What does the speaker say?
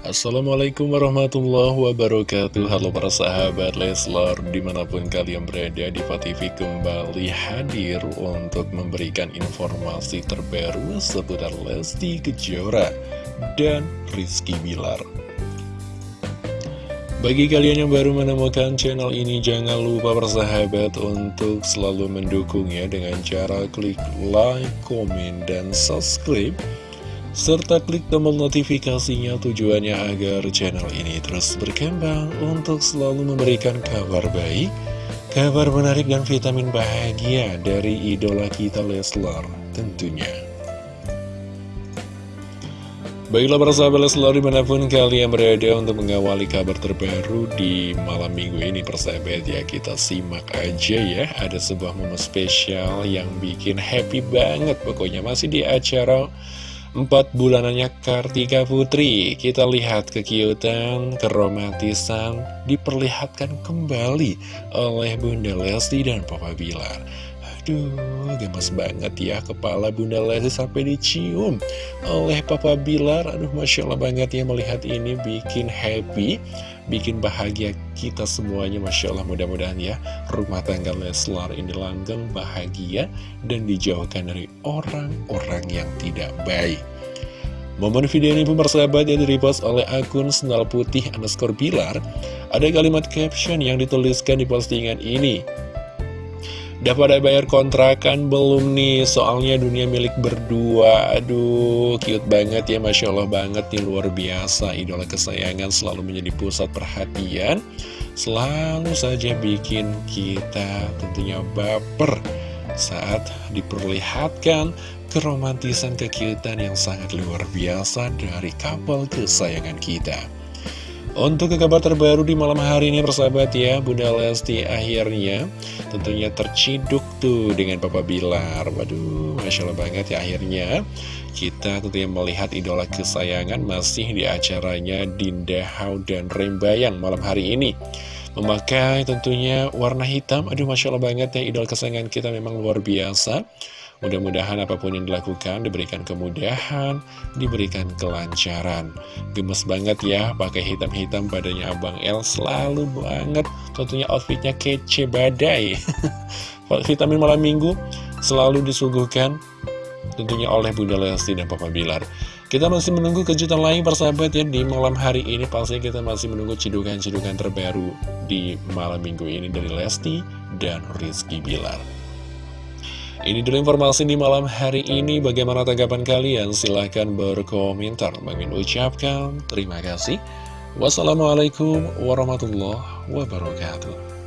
Assalamualaikum warahmatullahi wabarakatuh. Halo para sahabat Leslar Di mana pun kalian berada di TV kembali hadir Untuk memberikan informasi terbaru Seputar Lesti Kejora Dan Rizky Bilar. Bagi kalian yang baru menemukan channel ini, jangan lupa bersahabat untuk selalu mendukungnya dengan cara klik like, komen, dan subscribe serta klik tombol notifikasinya tujuannya agar channel ini terus berkembang untuk selalu memberikan kabar baik, kabar menarik dan vitamin bahagia dari idola kita Leslar tentunya. Baiklah para sahabat Leslar di mana pun kalian berada untuk mengawali kabar terbaru di malam minggu ini persahabat ya kita simak aja ya ada sebuah momen spesial yang bikin happy banget pokoknya masih di acara Empat bulanannya Kartika Putri. Kita lihat kekiutan, keromantisan Diperlihatkan kembali oleh Bunda Lesti dan Papa Bilar. Aduh, gemes banget ya kepala Bunda Lesti sampai dicium oleh Papa Bilar. Aduh, Masya Allah banget ya melihat ini bikin happy bikin bahagia kita semuanya Masya Allah. Mudah-mudahan ya rumah tangga Leslar ini langgeng bahagia dan dijauhkan dari orang-orang yang tidak baik. Momen video ini pun persahabat yang direpost oleh akun Sendal Putih underscore Bilar Ada kalimat caption yang dituliskan di postingan ini Udah pada bayar kontrakan belum nih? Soalnya dunia milik berdua. Aduh, cute banget ya Masya Allah banget nih, luar biasa. Idola kesayangan selalu menjadi pusat perhatian. Selalu saja bikin kita tentunya baper Saat diperlihatkan keromantisan kekiutan yang sangat luar biasa dari couple kesayangan kita untuk ke kabar terbaru di malam hari ini persahabat ya Bunda Lesti akhirnya tentunya terciduk tuh dengan Papa Bilar. Waduh Masya Allah banget ya akhirnya Kita tentunya melihat idola kesayangan masih di acaranya Dinda Hau dan Rembayang malam hari ini Memakai tentunya warna hitam. Aduh Masya Allah banget ya idola kesayangan kita memang luar biasa Mudah-mudahan apa pun yang dilakukan diberikan kemudahan, diberikan kelancaran. Gemes banget ya, pakai hitam-hitam badannya Abang El selalu banget. Tentunya outfitnya kece badai. Vitamin malam minggu selalu disuguhkan tentunya oleh Bunda Lesti dan Papa Bilar. Kita masih menunggu kejutan lain persahabat ya di malam hari ini pasti kita masih menunggu cidukan-cidukan terbaru di malam minggu ini dari Lesti dan Rizky Bilar. Ini dulu informasi di malam hari ini. Bagaimana tanggapan kalian? Silahkan berkomentar. Bagi ucapkan terima kasih. Wassalamualaikum warahmatullahi wabarakatuh.